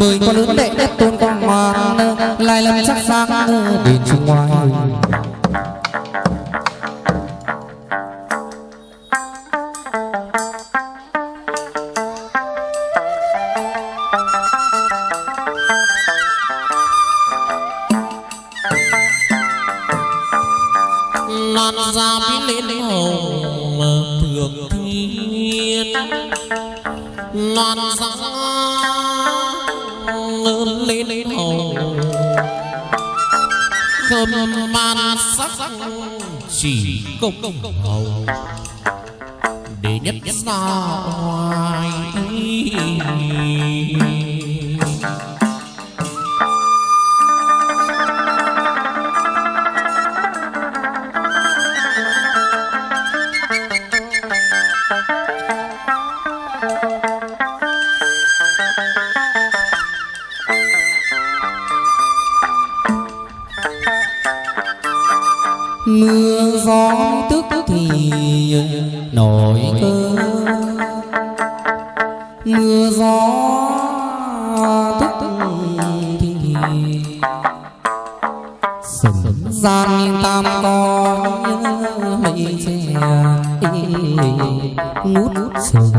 mười con lớn đệ đất tôn quang hoàng lại lâm sắc sáng đền trung ngoài chỉ công hầu mưa gió sừng gian tam con mây che ngút sầu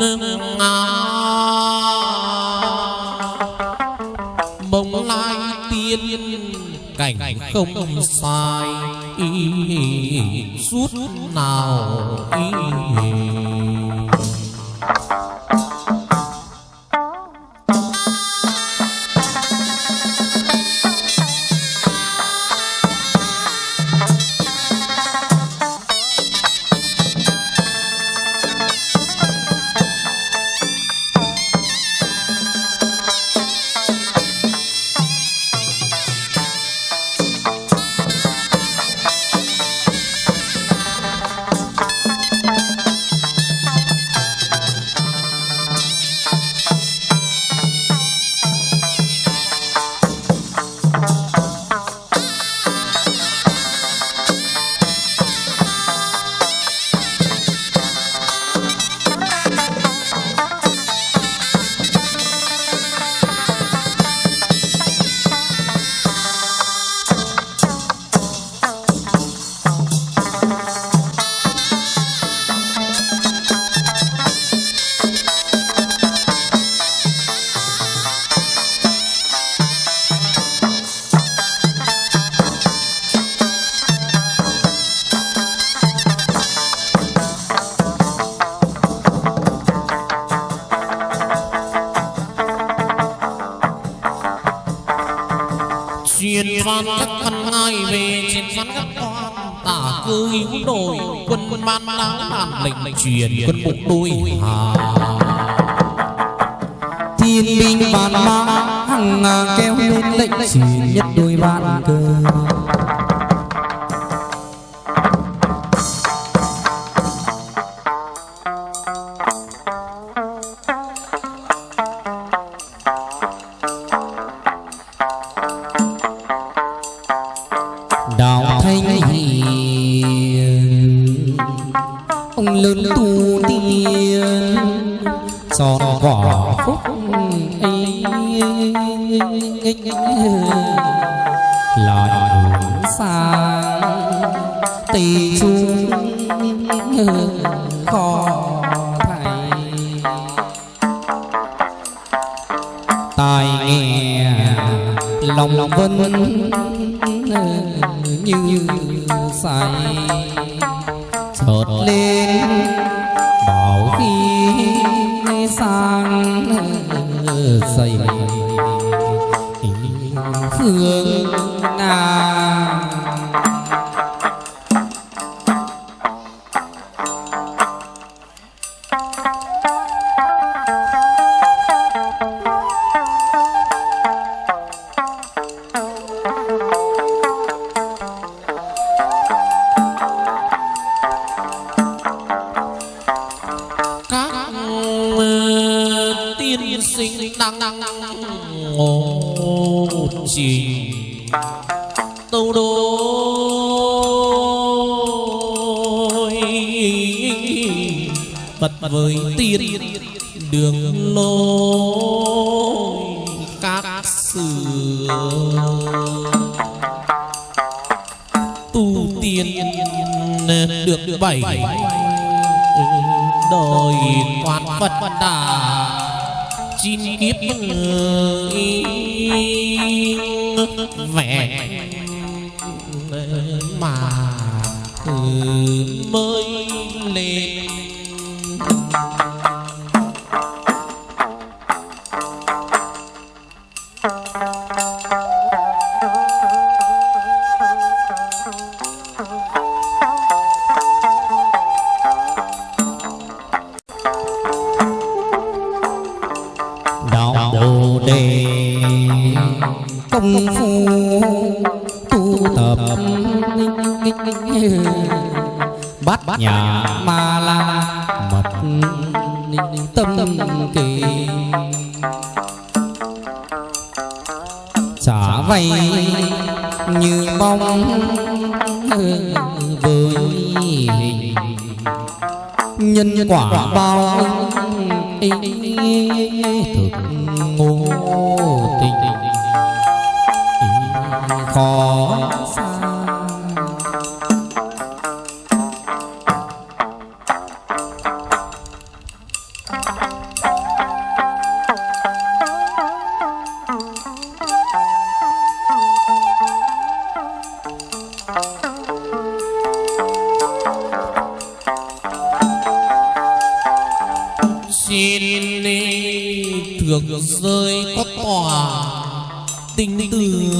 đồng bông lai tiên cảnh không sai suốt nào ý cư hữu đồi quân man áo đàn lệnh truyền quân bộ đôi hà thiên binh vạn mã hằng kéo lên lệnh chỉ nhất đôi bạn cơ. À, kiếp người. Vẻ mà mới lên. đạo công phu tu tập. Bát nhà ma la mật tâm kỳ. Trả vay như bóng với hình nhân quả bao thực. Nên thường rơi có tòa tình tường.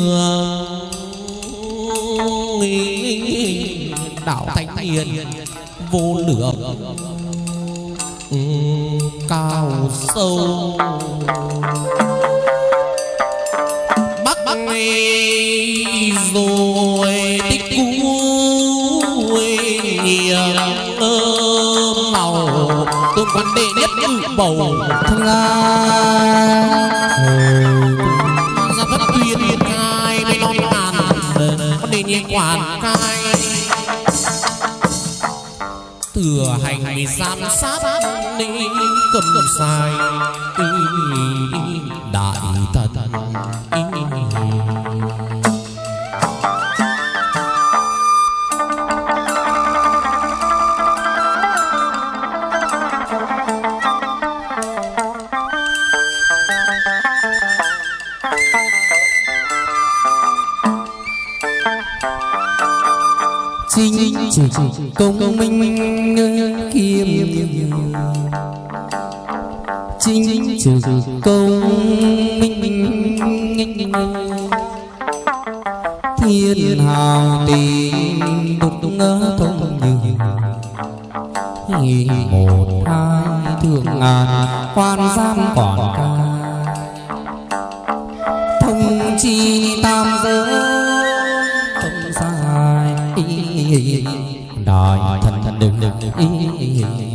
Đạo thánh hiền vô lượng. Cao sâu. Bắc bắc rồi tích cú nhiều màu. Tôn quan đệ nhất bầu thân la ra bất tuyên cai bên non ngàn con đề nhiên quản cai. Thừa hành vì giám sát ni cầm sai. Chỉ công minh kiêm chính chỉ công minh thiên hào tình đục ngỡ thông như một hai thượng ngàn, quan giam còn cao. Đừng đừng văn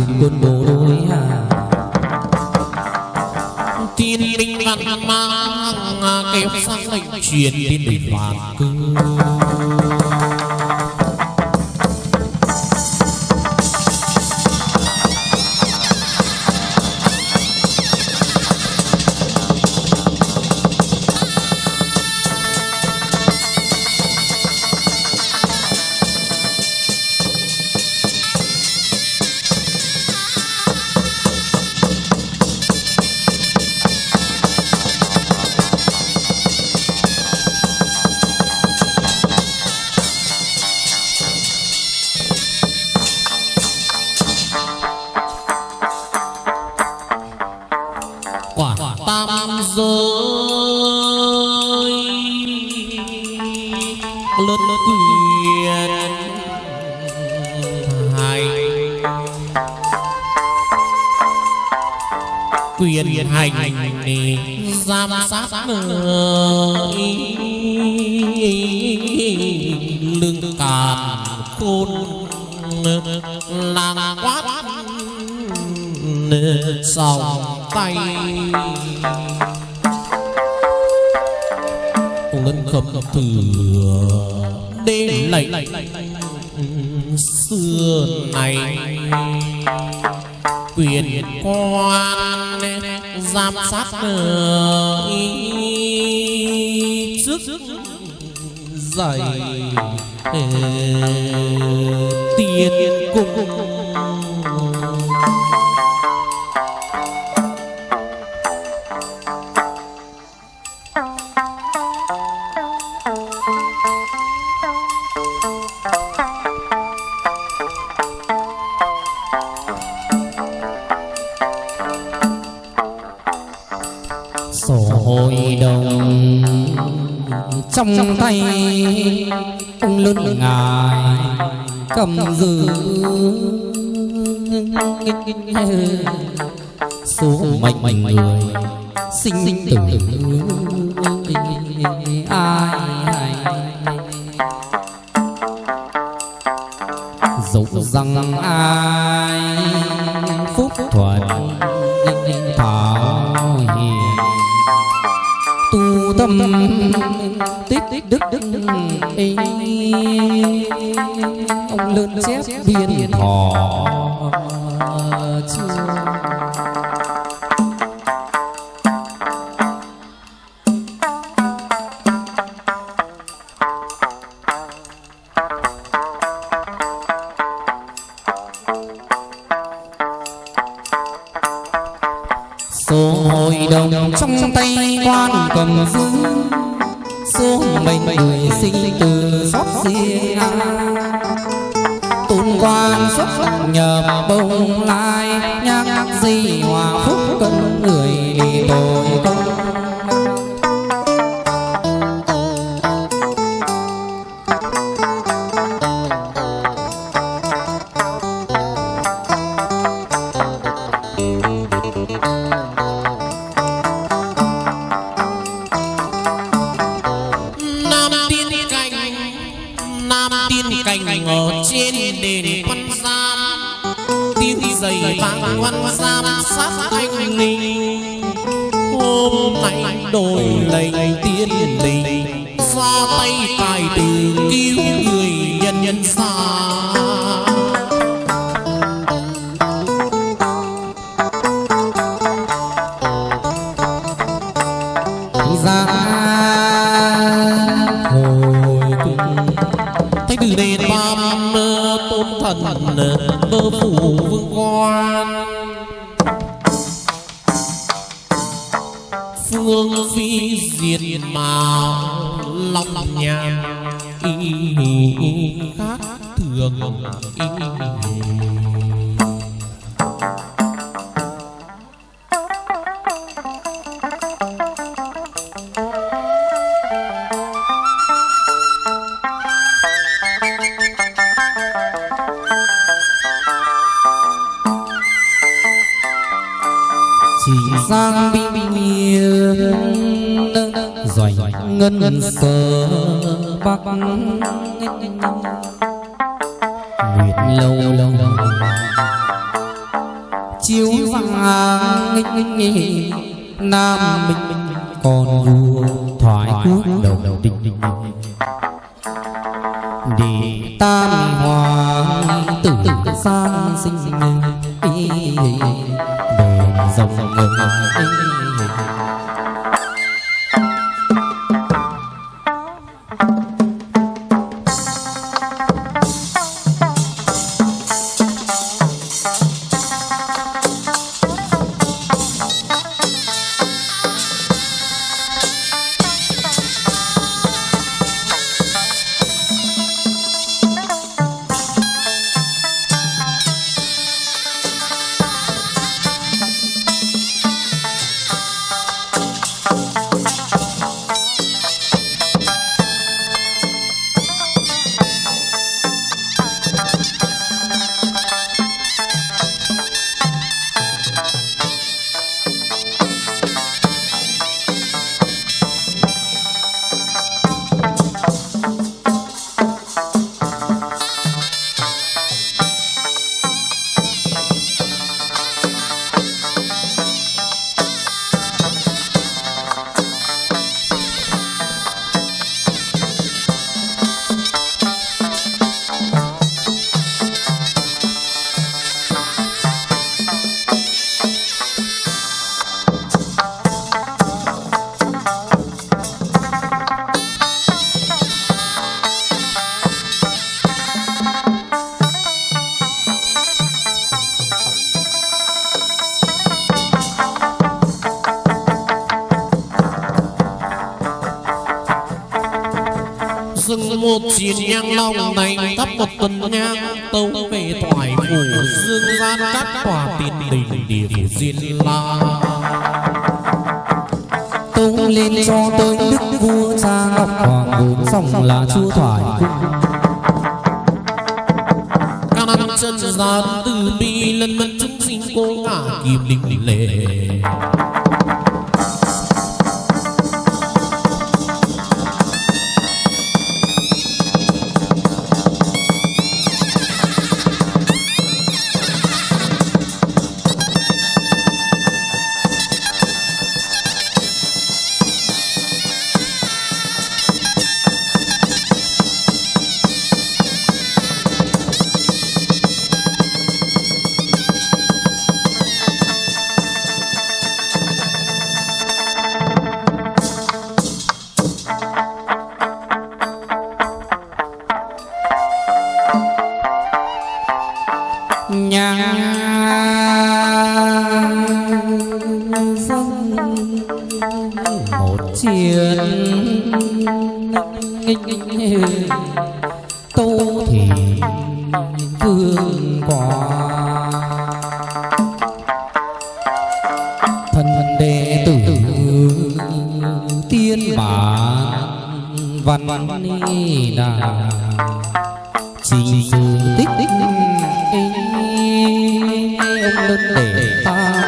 quân quân bộ đôi à. Thiên linh văn mang à, kêu sang lệnh truyền đến đỉnh hoàng cư. Khôn làng quát sòng tay. Ngân khâm thừa đêm lạnh xưa này. Quyền quan giám sát trước dạy tiền cung. Sổ hội đồng trong tay lớn ngài cầm giữ số mệnh người sinh tử. ai dẫu rằng ai phúc thuận thảo hiền tu tâm tích đức đức ấy ông lớn chép biên thọ. chưa dày vàng quan giam sát anh ninh hôm nay đổi lệnh tiên linh ra tay tài từ cứu người màu lòng nhàn y khác thường. Y chỉ sang miền doanh ngân sơ bắc. nguyệt lâu lâu. Chiếu vàng nam minh còn vua thoại quốc đầu đầu đình để tam hoàng tử sang sinh đền rồng ngân long này thắp một tuần nhang tâu về thoại phủ dương gian các tòa tiền đình địa diên la. Tâu lên cho tôi đức vua cha ngọc hoàng vốn dòng là chúa thoại. Các chân gian từ bi lần mẫn chúng sinh cô ngả kim đình lệ văn ni đà trình dù tích tích ông lớn để ta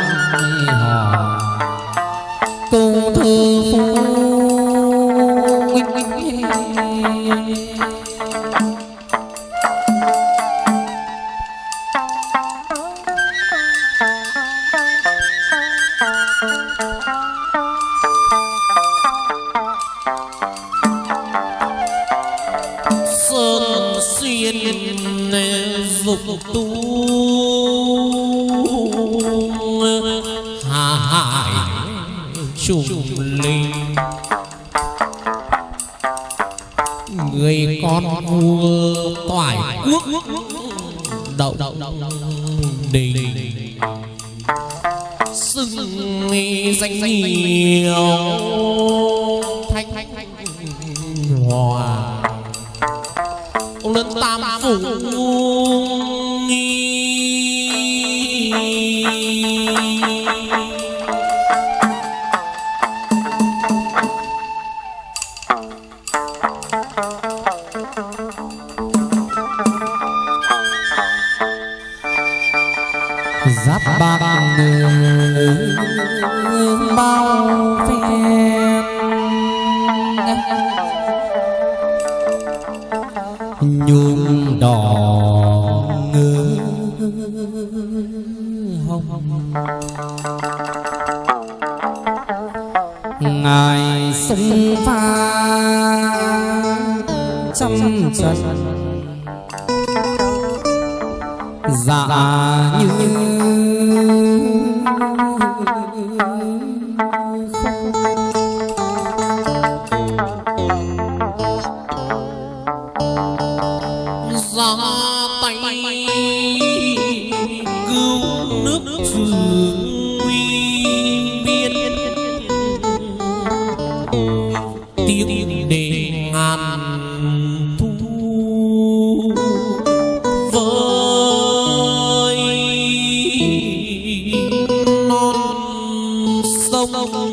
sông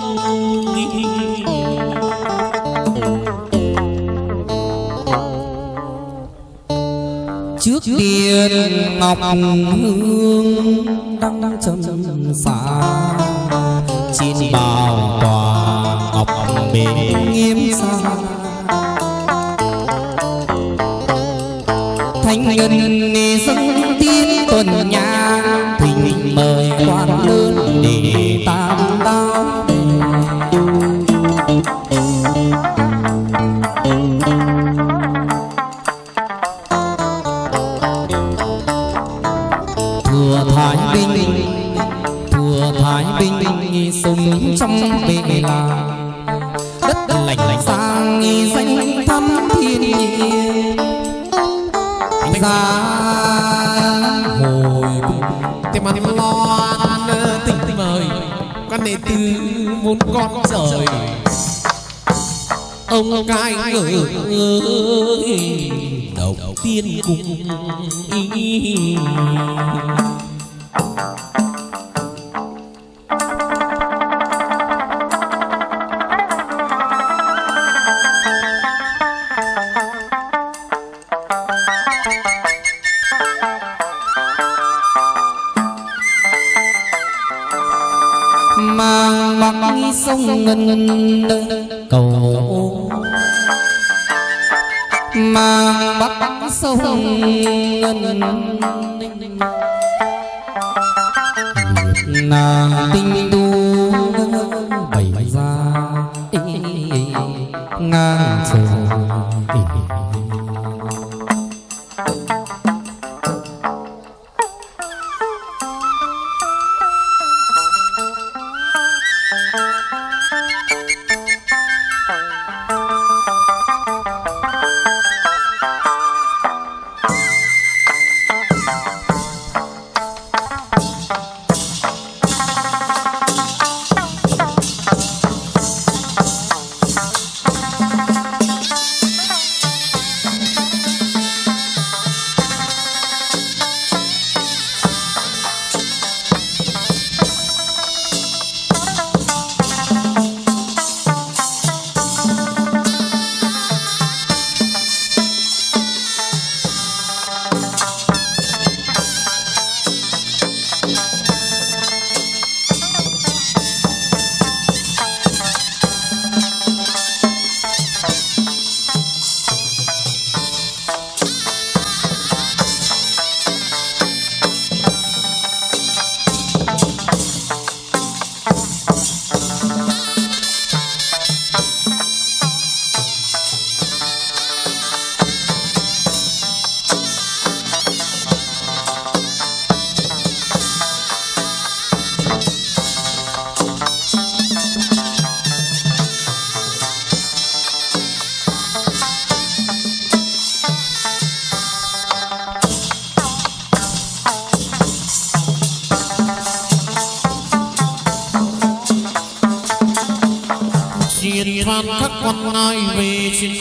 trước điện ngọc hương đăng trầm xa chín bào tòa ngọc bề nghiêm xa thanh ngân dâng tiên tuần nhang thỉnh mời quan lớn muốn con trời. Ông cai ngợi đầu tiên cùng ý ngân cầu mang bắt sông ngân nàng tinh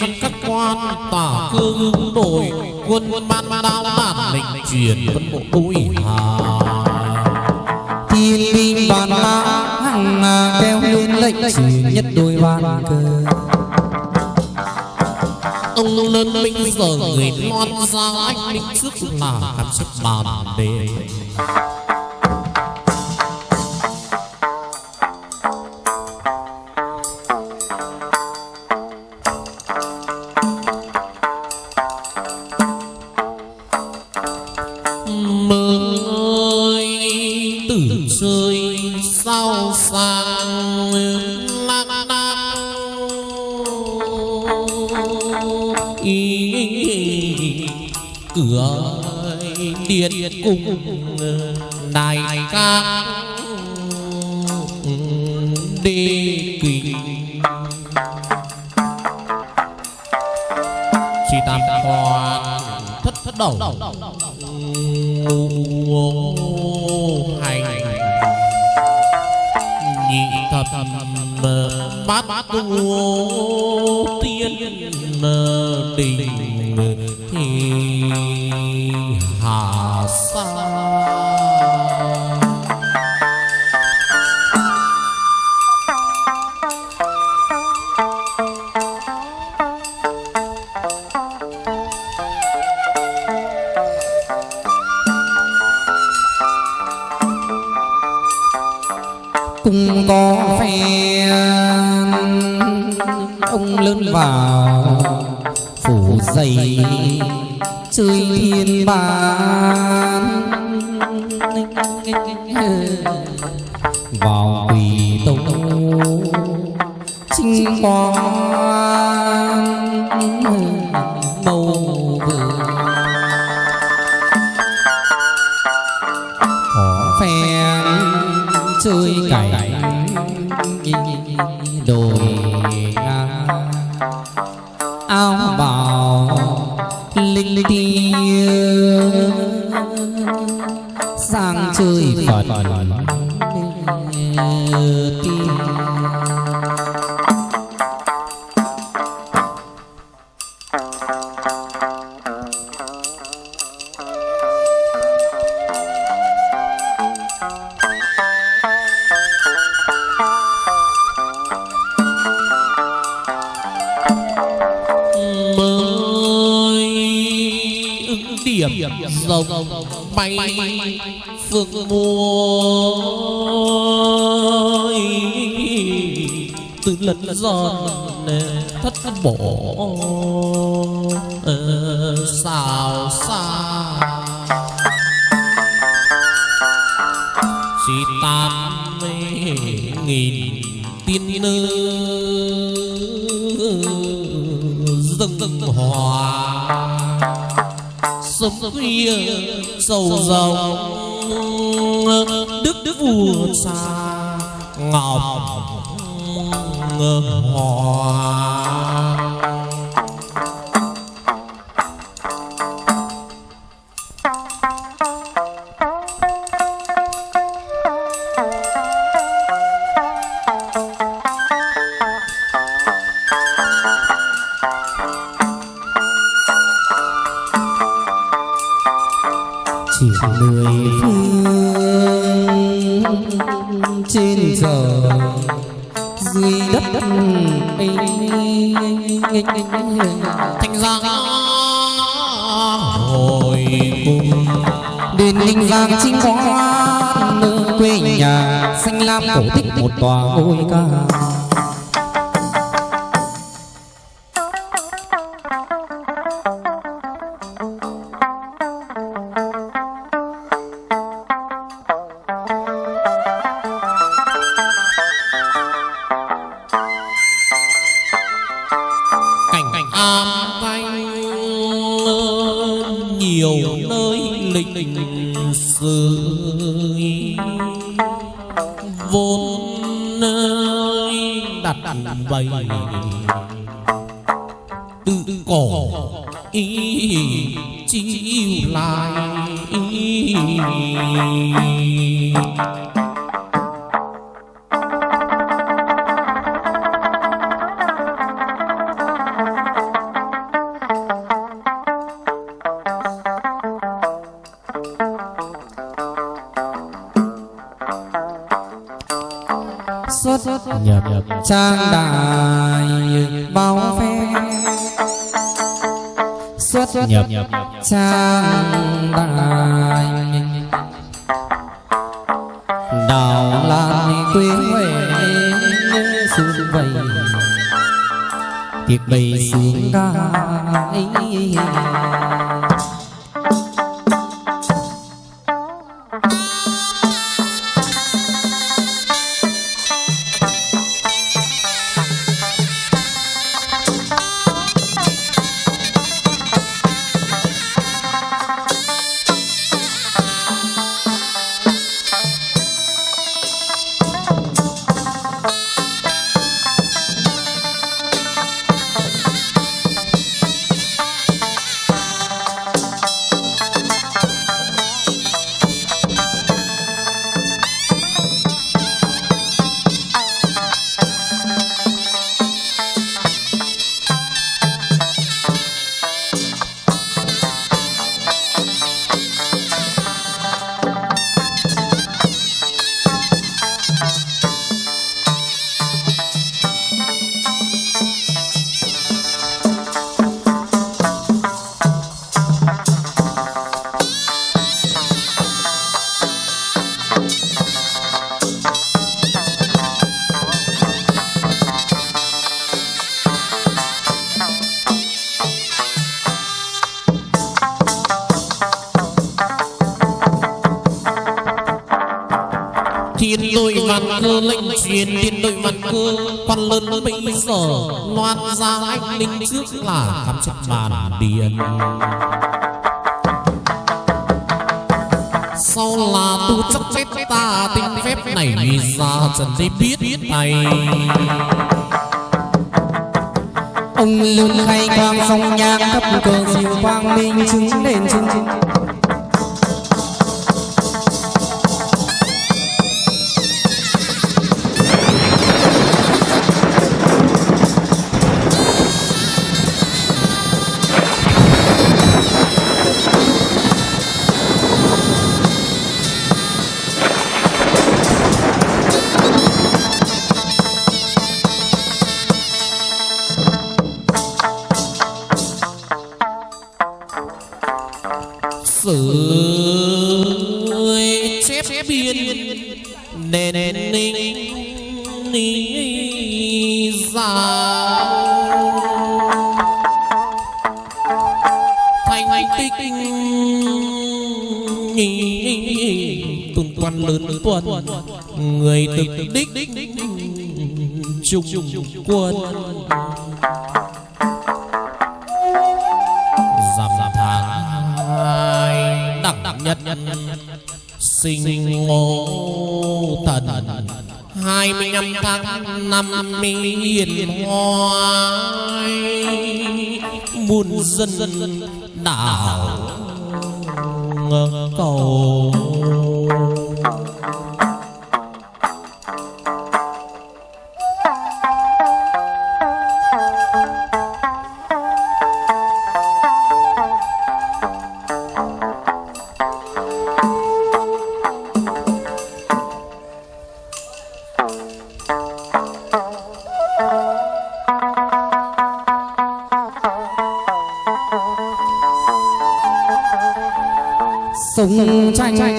phan các quan tả cương hướng đổi quân ban đao bản lệnh truyền quân bộ đuổi hà. Thiên binh bàn la hằng kêu lên lệnh truyền nhất đôi ban cờ. Ông lớn binh giờ người loan ra anh định trước là cảm xúc bàn đề bát ngô tiên đình thì hà sa. Cùng có phe lớn vào phủ dày chơi thiên bàn vào quỳ tông chinh quang. Bay phương muối từ lần giòn thất bỏ kia sầu rồng đức đức vua xa ngọc mười phương trên trời dưới đất thành ra hồi cùng đền ninh giang chính quán nơi quê nhà. Xanh lam cổ tích một tòa ngôi ca chiêu lại xuất nhập trang đại trang giờ, loan ra anh linh trước là khám chấp bàn điện sau là tu chấp chết ta, tinh phép này vì ra trần đi biết này ông lương khai quang sông nhang thấp cờ diệu quang minh chứng đền chứng. Trung quân dằm tháng hai đặc nhất sinh ngô thần hai mươi năm tháng năm miền hoài muôn dân đảo cầu. Tranh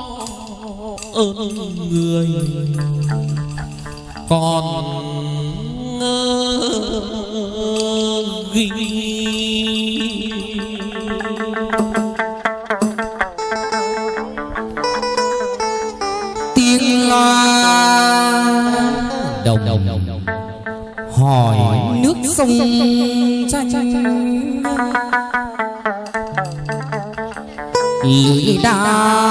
ơn người. Còn ghi tiếng loa đồng đồng hỏi nước sông tranh lưỡi đao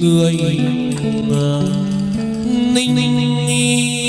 người ninh ninh